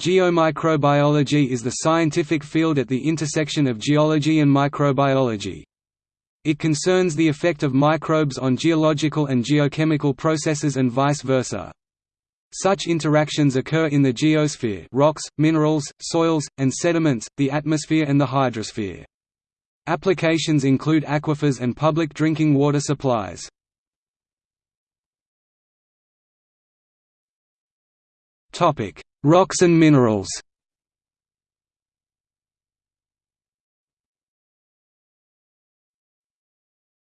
Geomicrobiology is the scientific field at the intersection of geology and microbiology. It concerns the effect of microbes on geological and geochemical processes and vice versa. Such interactions occur in the geosphere rocks, minerals, soils, and sediments, the atmosphere and the hydrosphere. Applications include aquifers and public drinking water supplies. Rocks and minerals.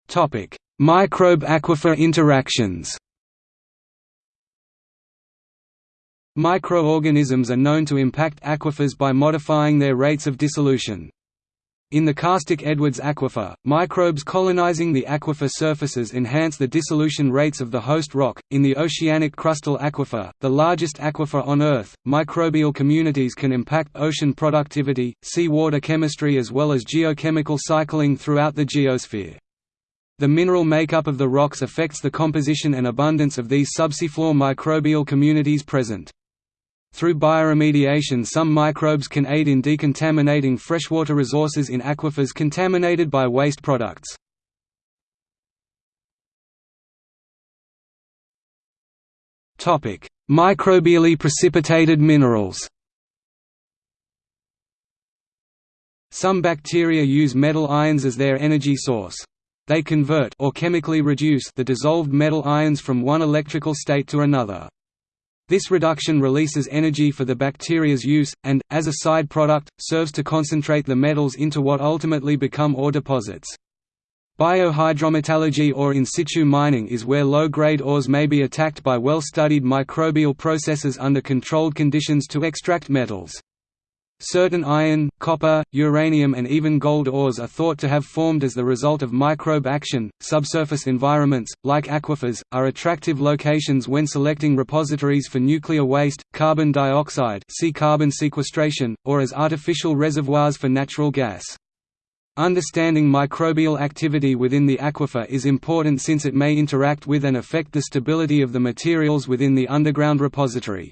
Topic: Microbe-aquifer interactions. Microorganisms are known to impact aquifers by modifying their rates of dissolution. In the karstic Edwards aquifer, microbes colonizing the aquifer surfaces enhance the dissolution rates of the host rock. In the oceanic crustal aquifer, the largest aquifer on Earth, microbial communities can impact ocean productivity, seawater chemistry, as well as geochemical cycling throughout the geosphere. The mineral makeup of the rocks affects the composition and abundance of these subseafloor microbial communities present. Through bioremediation some microbes can aid in decontaminating freshwater resources in aquifers contaminated by waste products. Microbially precipitated minerals Some bacteria use metal ions as their energy source. They convert or chemically reduce the dissolved metal ions from one electrical state to another. This reduction releases energy for the bacteria's use, and, as a side product, serves to concentrate the metals into what ultimately become ore deposits. Biohydrometallurgy or in situ mining is where low-grade ores may be attacked by well-studied microbial processes under controlled conditions to extract metals. Certain iron, copper, uranium and even gold ores are thought to have formed as the result of microbe action. Subsurface environments, like aquifers, are attractive locations when selecting repositories for nuclear waste, carbon dioxide see carbon sequestration, or as artificial reservoirs for natural gas. Understanding microbial activity within the aquifer is important since it may interact with and affect the stability of the materials within the underground repository.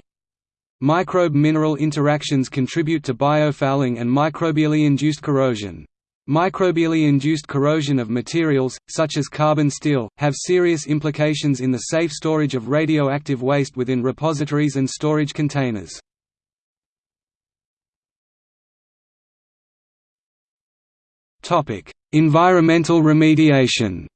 Microbe-mineral interactions contribute to biofouling and microbially induced corrosion. Microbially induced corrosion of materials, such as carbon steel, have serious implications in the safe storage of radioactive waste within repositories and storage containers. Environmental remediation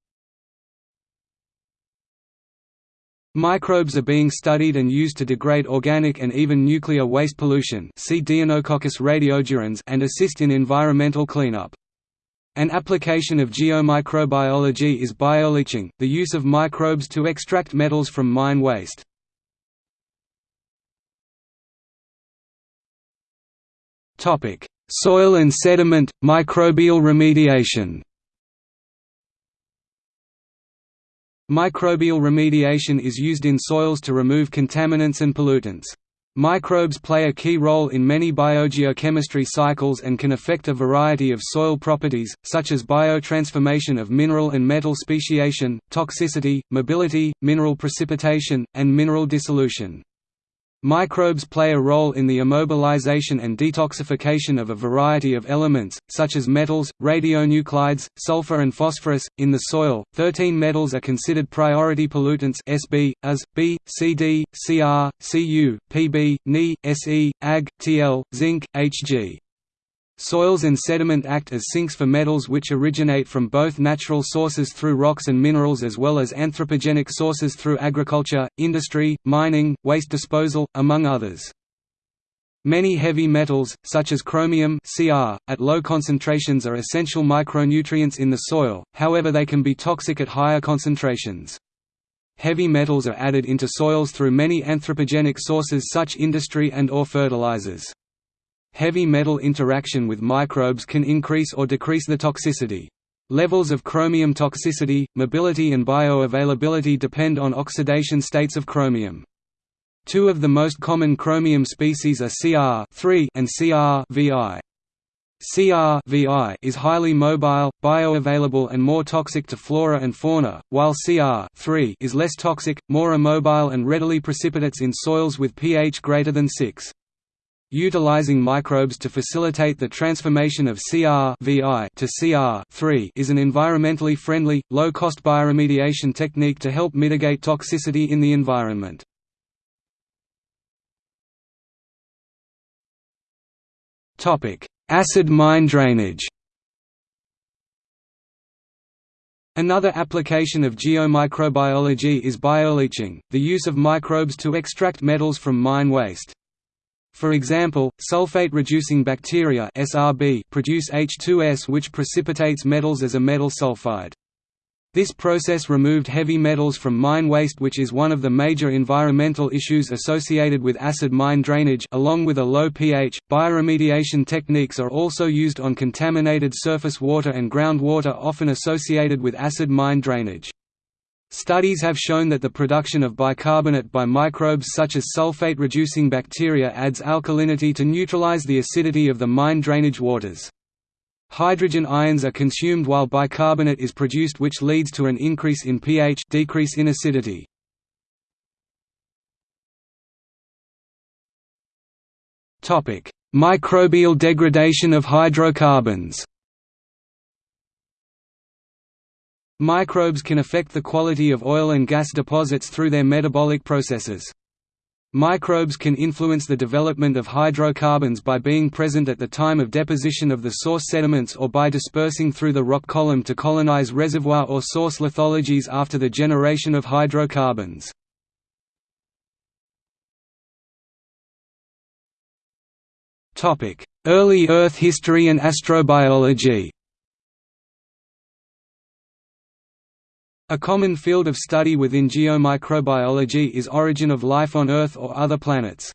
Microbes are being studied and used to degrade organic and even nuclear waste pollution see Deinococcus radiodurans and assist in environmental cleanup. An application of geomicrobiology is bioleaching, the use of microbes to extract metals from mine waste. Soil and sediment, microbial remediation Microbial remediation is used in soils to remove contaminants and pollutants. Microbes play a key role in many biogeochemistry cycles and can affect a variety of soil properties, such as biotransformation of mineral and metal speciation, toxicity, mobility, mineral precipitation, and mineral dissolution. Microbes play a role in the immobilization and detoxification of a variety of elements, such as metals, radionuclides, sulfur and phosphorus. In the soil, 13 metals are considered priority pollutants Sb, As, B, Cd, Cr, Cu, Pb, Ni, Se, Ag, Tl, zinc, Hg. Soils and sediment act as sinks for metals which originate from both natural sources through rocks and minerals as well as anthropogenic sources through agriculture, industry, mining, waste disposal, among others. Many heavy metals, such as chromium Cr, at low concentrations are essential micronutrients in the soil, however they can be toxic at higher concentrations. Heavy metals are added into soils through many anthropogenic sources such industry and or fertilizers. Heavy metal interaction with microbes can increase or decrease the toxicity. Levels of chromium toxicity, mobility and bioavailability depend on oxidation states of chromium. Two of the most common chromium species are Cr and CR-VI. CR-VI is highly mobile, bioavailable and more toxic to flora and fauna, while Cr is less toxic, more immobile and readily precipitates in soils with pH greater than 6. Utilizing microbes to facilitate the transformation of Cr to Cr is an environmentally friendly, low-cost bioremediation technique to help mitigate toxicity in the environment. Acid mine drainage Another application of geomicrobiology is bioleaching, the use of microbes to extract metals from mine waste. For example, sulfate-reducing bacteria SRB produce H2S which precipitates metals as a metal sulfide. This process removed heavy metals from mine waste which is one of the major environmental issues associated with acid mine drainage along with a low pH. Bioremediation techniques are also used on contaminated surface water and groundwater often associated with acid mine drainage. Studies have shown that the production of bicarbonate by microbes such as sulfate-reducing bacteria adds alkalinity to neutralize the acidity of the mine drainage waters. Hydrogen ions are consumed while bicarbonate is produced which leads to an increase in pH decrease in acidity. Microbial degradation of hydrocarbons Microbes can affect the quality of oil and gas deposits through their metabolic processes. Microbes can influence the development of hydrocarbons by being present at the time of deposition of the source sediments or by dispersing through the rock column to colonize reservoir or source lithologies after the generation of hydrocarbons. Early Earth history and astrobiology A common field of study within geomicrobiology is origin of life on Earth or other planets.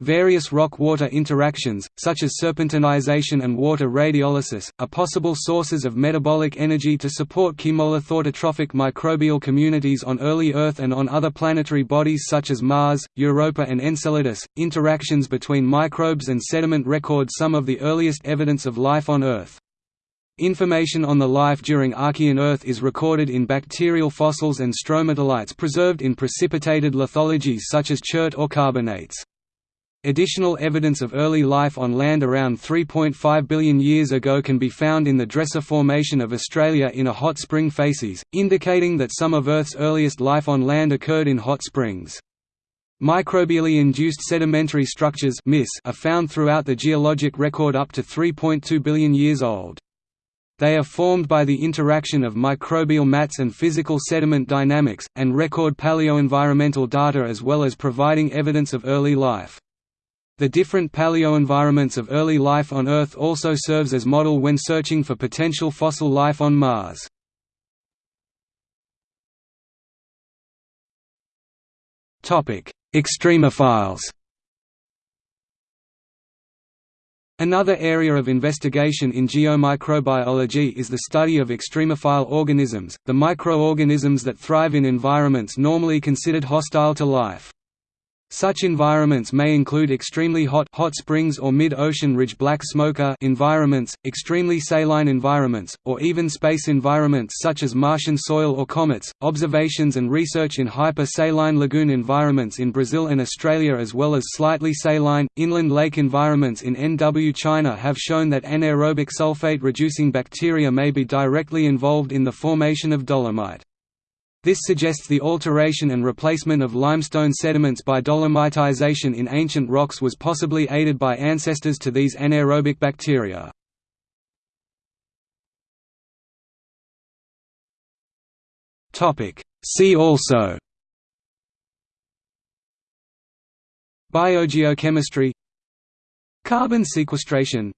Various rock-water interactions, such as serpentinization and water radiolysis, are possible sources of metabolic energy to support chemolithotrophic microbial communities on early Earth and on other planetary bodies such as Mars, Europa and Enceladus. Interactions between microbes and sediment record some of the earliest evidence of life on Earth. Information on the life during Archean Earth is recorded in bacterial fossils and stromatolites preserved in precipitated lithologies such as chert or carbonates. Additional evidence of early life on land around 3.5 billion years ago can be found in the Dresser Formation of Australia in a hot spring facies, indicating that some of Earth's earliest life on land occurred in hot springs. Microbially induced sedimentary structures are found throughout the geologic record up to 3.2 billion years old. They are formed by the interaction of microbial mats and physical sediment dynamics, and record paleoenvironmental data as well as providing evidence of early life. The different paleoenvironments of early life on Earth also serves as model when searching for potential fossil life on Mars. Extremophiles Another area of investigation in geomicrobiology is the study of extremophile organisms, the microorganisms that thrive in environments normally considered hostile to life. Such environments may include extremely hot hot springs or mid-ocean ridge black smoker environments, extremely saline environments, or even space environments such as Martian soil or comets. Observations and research in hyper-saline lagoon environments in Brazil and Australia as well as slightly saline, inland lake environments in NW China have shown that anaerobic sulfate-reducing bacteria may be directly involved in the formation of dolomite. This suggests the alteration and replacement of limestone sediments by dolomitization in ancient rocks was possibly aided by ancestors to these anaerobic bacteria. See also Biogeochemistry Carbon sequestration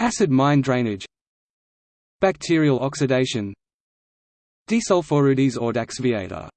Acid mine drainage Bacterial oxidation Desulforudis audaxviator